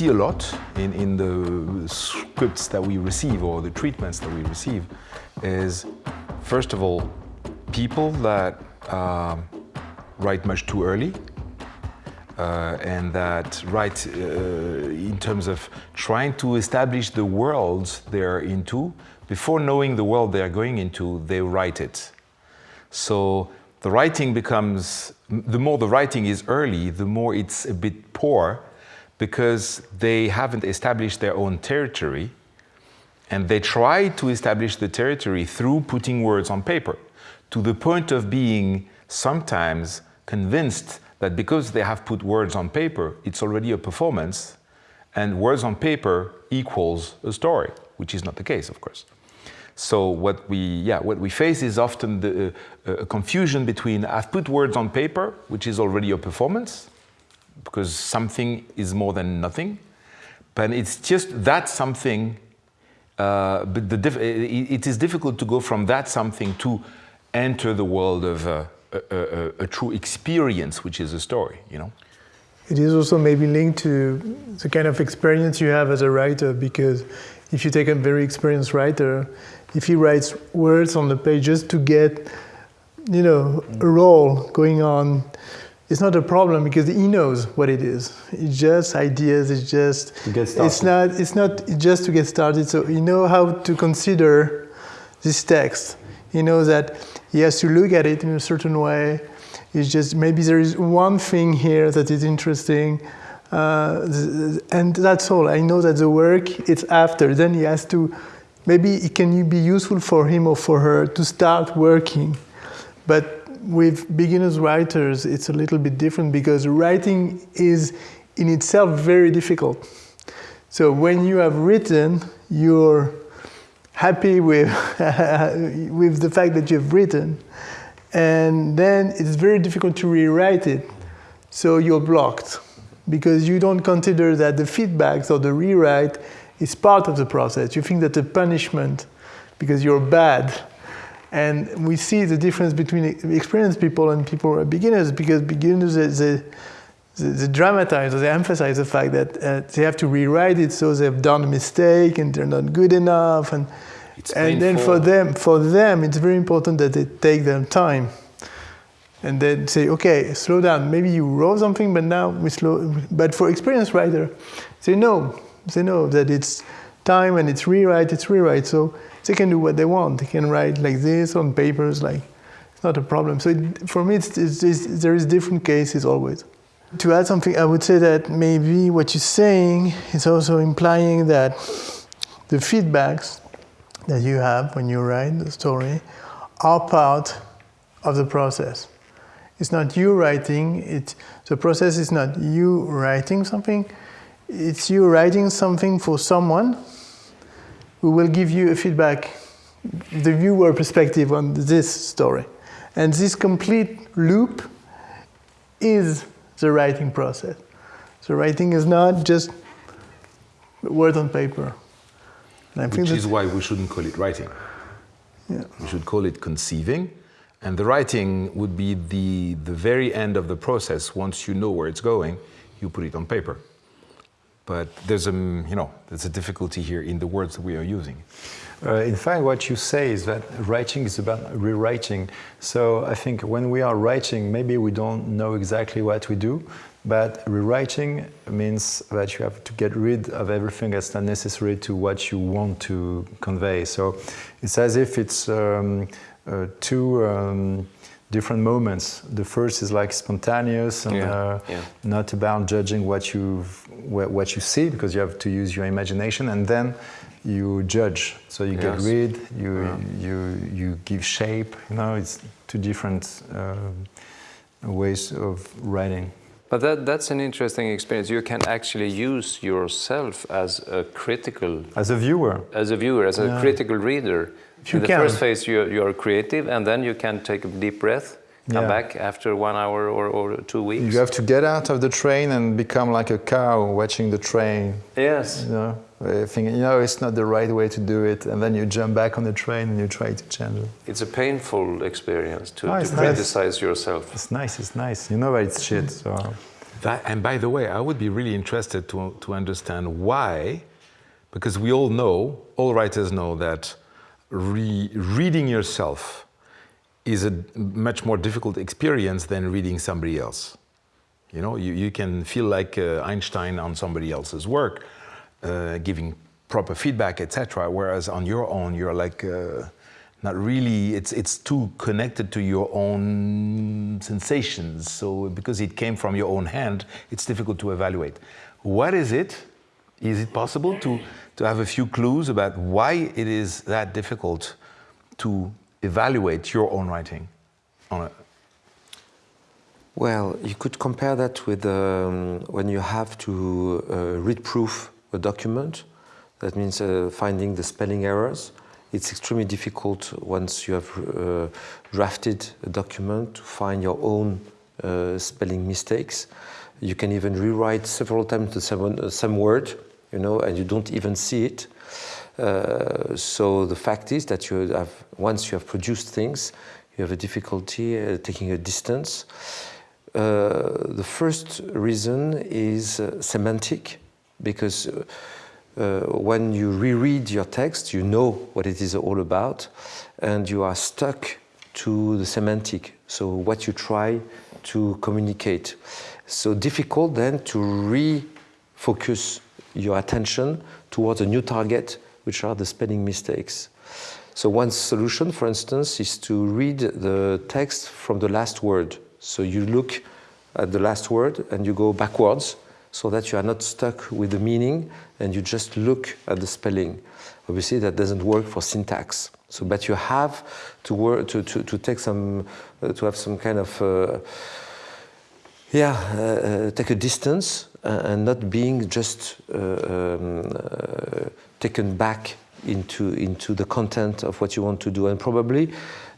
see a lot in, in the scripts that we receive or the treatments that we receive is, first of all, people that um, write much too early uh, and that write uh, in terms of trying to establish the worlds they're into. Before knowing the world they're going into, they write it. So the writing becomes, the more the writing is early, the more it's a bit poor because they haven't established their own territory and they try to establish the territory through putting words on paper to the point of being sometimes convinced that because they have put words on paper, it's already a performance and words on paper equals a story, which is not the case, of course. So what we, yeah, what we face is often the uh, confusion between I've put words on paper, which is already a performance, because something is more than nothing, but it's just that something. Uh, but the it, is difficult to go from that something to enter the world of uh, a, a, a true experience, which is a story. You know. It is also maybe linked to the kind of experience you have as a writer, because if you take a very experienced writer, if he writes words on the page just to get, you know, a role going on, it's not a problem because he knows what it is. It's just ideas. It's just. It's not. It's not just to get started. So he know how to consider this text. He knows that he has to look at it in a certain way. It's just maybe there is one thing here that is interesting. Uh, and that's all. I know that the work it's after. Then he has to maybe it can be useful for him or for her to start working. But with beginners writers, it's a little bit different because writing is in itself very difficult. So when you have written, you're happy with, with the fact that you've written. And then it's very difficult to rewrite it. So you're blocked because you don't consider that the feedbacks or the rewrite is part of the process. You think that the punishment, because you're bad, and we see the difference between experienced people and people who are beginners, because beginners, they, they, they dramatize or they emphasize the fact that uh, they have to rewrite it so they've done a mistake and they're not good enough. And, and then for them, for them, it's very important that they take their time and then say, okay, slow down. Maybe you wrote something, but now we slow. But for experienced writer, say no they know that it's time and it's rewrite, it's rewrite. So they can do what they want. They can write like this on papers, like it's not a problem. So it, for me, it's, it's, it's, there is different cases always. To add something, I would say that maybe what you're saying is also implying that the feedbacks that you have when you write the story are part of the process. It's not you writing, it, the process is not you writing something, it's you writing something for someone who will give you a feedback, the viewer perspective on this story. And this complete loop is the writing process. So writing is not just word on paper. Which is why we shouldn't call it writing. Yeah. We should call it conceiving. And the writing would be the, the very end of the process. Once you know where it's going, you put it on paper. But there's a, you know, there's a difficulty here in the words that we are using. Uh, in fact, what you say is that writing is about rewriting. So I think when we are writing, maybe we don't know exactly what we do, but rewriting means that you have to get rid of everything that's not necessary to what you want to convey. So it's as if it's um, uh, two um, different moments. The first is like spontaneous and yeah, uh, yeah. not about judging what you what you see because you have to use your imagination, and then you judge. So you yes. get rid, you yeah. you you give shape. You know, it's two different uh, ways of writing. But that, that's an interesting experience. You can actually use yourself as a critical... As a viewer. As a viewer, as a critical reader you in the can. first phase, you're, you're creative, and then you can take a deep breath, come yeah. back after one hour or, or two weeks. You have to get out of the train and become like a cow watching the train. Yes. You know, thinking, you know, it's not the right way to do it, and then you jump back on the train and you try to change it. It's a painful experience to, oh, to nice. criticize yourself. It's nice, it's nice. You know that it's shit, so... That, and by the way, I would be really interested to, to understand why, because we all know, all writers know that re reading yourself is a much more difficult experience than reading somebody else. You know, you, you can feel like uh, Einstein on somebody else's work, uh, giving proper feedback, etc. Whereas on your own, you're like uh, not really. It's it's too connected to your own sensations. So because it came from your own hand, it's difficult to evaluate. What is it? Is it possible to to have a few clues about why it is that difficult to evaluate your own writing well, you could compare that with um, when you have to uh, read proof a document. That means uh, finding the spelling errors. It's extremely difficult once you have uh, drafted a document to find your own uh, spelling mistakes. You can even rewrite several times the same, uh, same word, you know, and you don't even see it. Uh, so the fact is that you have, once you have produced things, you have a difficulty taking a distance. Uh, the first reason is uh, semantic, because uh, when you reread your text, you know what it is all about, and you are stuck to the semantic, so what you try to communicate. So difficult then to refocus your attention towards a new target, which are the spelling mistakes. So one solution, for instance, is to read the text from the last word. So you look at the last word and you go backwards so that you are not stuck with the meaning and you just look at the spelling. Obviously, that doesn't work for syntax. So, but you have to work to, to, to take some uh, to have some kind of uh, yeah uh, uh take a distance and not being just uh, um, taken back into into the content of what you want to do and probably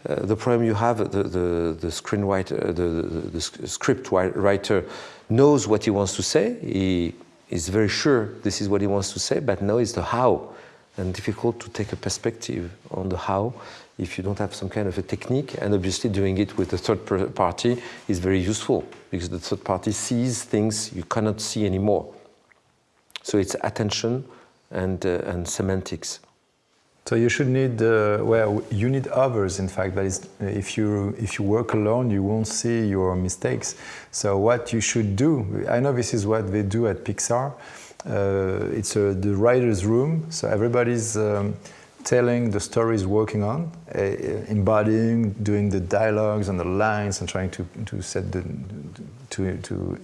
uh, the problem you have, the, the, the screenwriter, uh, the, the, the, script writer knows what he wants to say. He is very sure this is what he wants to say, but now it's the how. And difficult to take a perspective on the how if you don't have some kind of a technique. And obviously, doing it with a third party is very useful because the third party sees things you cannot see anymore. So it's attention and, uh, and semantics. So you should need, uh, well, you need others, in fact, but if you, if you work alone, you won't see your mistakes. So what you should do, I know this is what they do at Pixar, uh, it's a, the writer's room, so everybody's um, telling the stories working on, uh, embodying, doing the dialogues and the lines and trying to, to set the, to, to,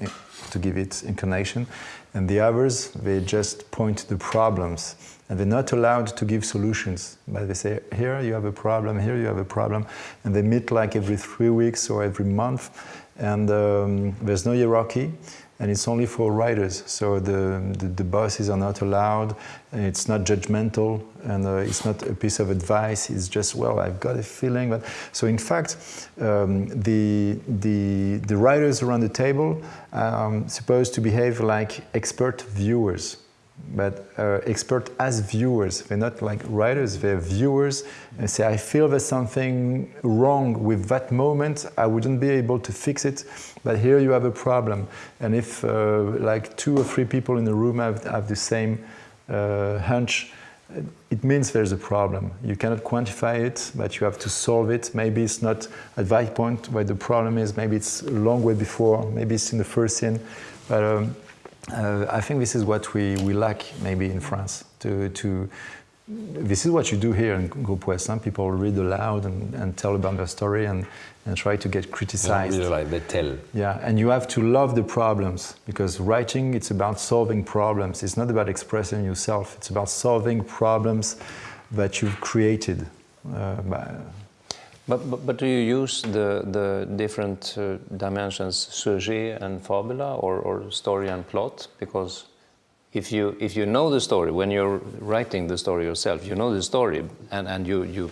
to give it incarnation. And the others, they just point to the problems and they're not allowed to give solutions. But they say, here you have a problem, here you have a problem, and they meet like every three weeks or every month, and um, there's no hierarchy, and it's only for writers. So the, the, the bosses are not allowed, it's not judgmental, and uh, it's not a piece of advice, it's just, well, I've got a feeling. But, so in fact, um, the, the, the writers around the table are um, supposed to behave like expert viewers but uh, expert as viewers. They're not like writers, they're viewers and say, I feel there's something wrong with that moment. I wouldn't be able to fix it, but here you have a problem. And if uh, like two or three people in the room have, have the same uh, hunch, it means there's a problem. You cannot quantify it, but you have to solve it. Maybe it's not at that point where the problem is, maybe it's a long way before, maybe it's in the first scene. But um, uh, I think this is what we, we lack maybe in France. To, to, this is what you do here in Groupe Some people read aloud and, and tell about their story and, and try to get criticized. Like they tell. Yeah, and you have to love the problems because writing, it's about solving problems. It's not about expressing yourself. It's about solving problems that you've created. Uh, by, but, but, but, do you use the, the different uh, dimensions, sujet and fabula, or, or story and plot? Because if you, if you know the story, when you're writing the story yourself, you know the story and, and you, you,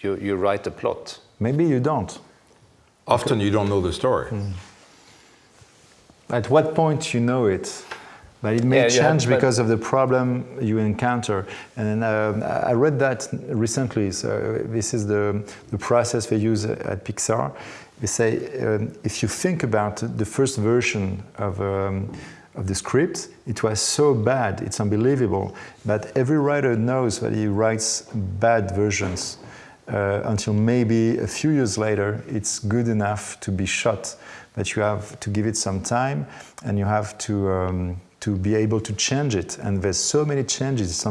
you, you write the plot. Maybe you don't. Often you don't know the story. Mm. At what point you know it? But it may yeah, change yeah, because of the problem you encounter. And uh, I read that recently. So this is the, the process they use at Pixar. They say um, if you think about the first version of, um, of the script, it was so bad, it's unbelievable. But every writer knows that he writes bad versions uh, until maybe a few years later it's good enough to be shot. But you have to give it some time and you have to. Um, to be able to change it. And there's so many changes, it's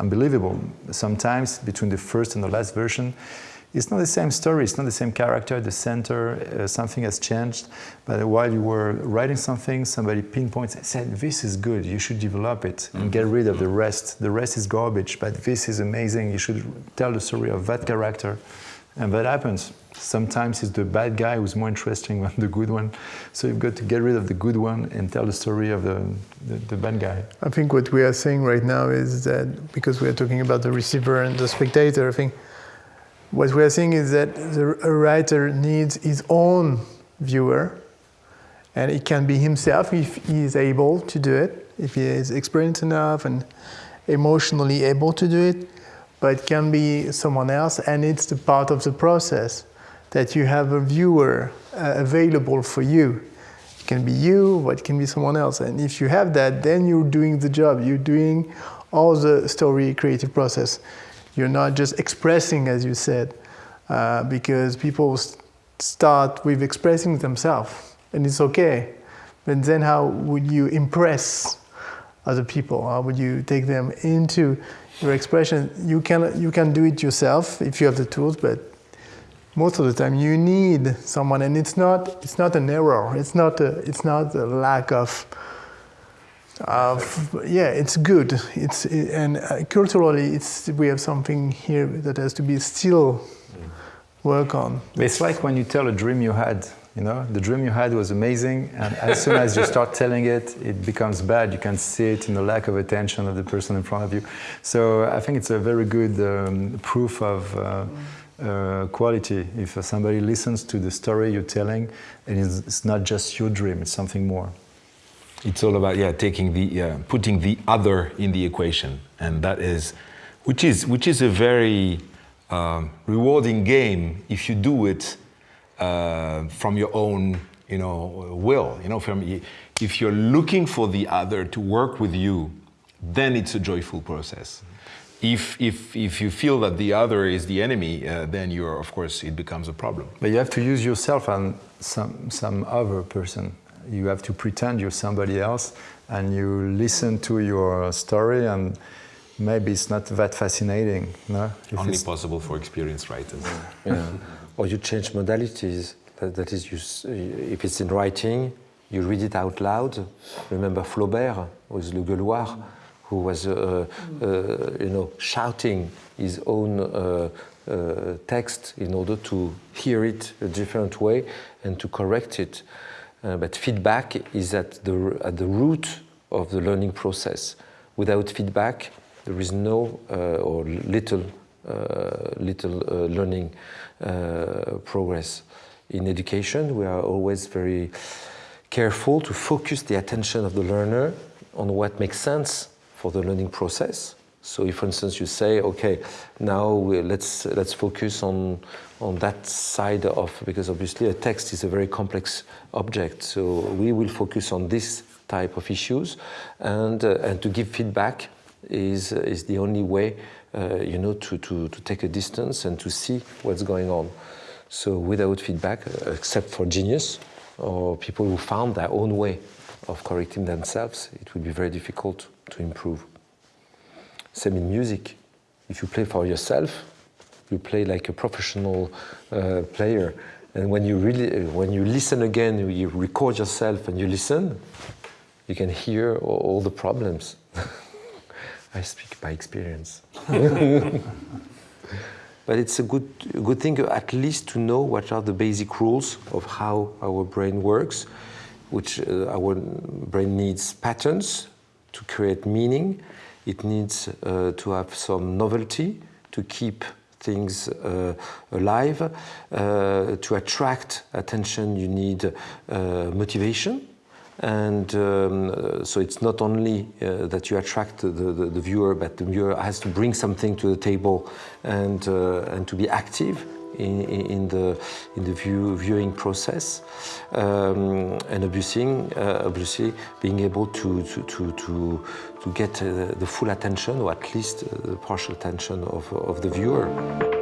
unbelievable. Sometimes between the first and the last version, it's not the same story, it's not the same character, the center, uh, something has changed. But while you were writing something, somebody pinpoints and said, This is good, you should develop it and get rid of the rest. The rest is garbage, but this is amazing, you should tell the story of that character. And that happens. Sometimes it's the bad guy who's more interesting than the good one. So you've got to get rid of the good one and tell the story of the, the, the bad guy. I think what we are saying right now is that because we are talking about the receiver and the spectator, I think what we are saying is that the, a writer needs his own viewer, and it can be himself if he is able to do it, if he is experienced enough and emotionally able to do it, but it can be someone else, and it's the part of the process that you have a viewer uh, available for you. It can be you, but it can be someone else. And if you have that, then you're doing the job. You're doing all the story creative process. You're not just expressing, as you said, uh, because people start with expressing themselves, and it's okay. But then, how would you impress other people? How would you take them into your expression? You can you can do it yourself if you have the tools, but most of the time you need someone, and it's not it's not an error. It's not a, it's not a lack of uh, yeah, it's good. It's and uh, culturally, it's we have something here that has to be still work on. It's like when you tell a dream you had. You know, the dream you had was amazing, and as soon as you start telling it, it becomes bad. You can see it in the lack of attention of the person in front of you. So I think it's a very good um, proof of. Uh, uh, quality if somebody listens to the story you're telling and it's, it's not just your dream it's something more it's all about yeah taking the uh, putting the other in the equation, and that is, which is which is a very um, rewarding game if you do it uh, from your own you know will. You know, from if you're looking for the other to work with you, then it's a joyful process. If, if, if you feel that the other is the enemy, uh, then you're, of course, it becomes a problem. But you have to use yourself and some, some other person you have to pretend you're somebody else and you listen to your story and maybe it's not that fascinating. No? If Only possible for experienced writers. yeah. Or you change modalities. That, that is, you, if it's in writing, you read it out loud. Remember Flaubert with Le Gueuloir, who was, uh, uh, you know, shouting his own uh, uh, text in order to hear it a different way and to correct it. Uh, but feedback is at the, at the root of the learning process. Without feedback, there is no uh, or little, little uh, learning uh, progress. In education, we are always very careful to focus the attention of the learner on what makes sense for the learning process so if, for instance, you say, okay, now let's let's focus on on that side of because obviously a text is a very complex object. So we will focus on this type of issues, and uh, and to give feedback is is the only way, uh, you know, to, to to take a distance and to see what's going on. So without feedback, uh, except for genius or people who found their own way of correcting themselves, it would be very difficult to improve. Same in music. If you play for yourself, you play like a professional uh, player. And when you really, when you listen again, you record yourself and you listen, you can hear all the problems. I speak by experience. but it's a good, a good thing at least to know what are the basic rules of how our brain works, which uh, our brain needs patterns to create meaning it needs uh, to have some novelty to keep things uh, alive. Uh, to attract attention, you need uh, motivation. And um, so it's not only uh, that you attract the, the, the, viewer, but the viewer has to bring something to the table and, uh, and to be active in, in the in the view, viewing process, um, and obviously, uh, obviously being able to to to to, to get uh, the full attention, or at least uh, the partial attention of, of the viewer.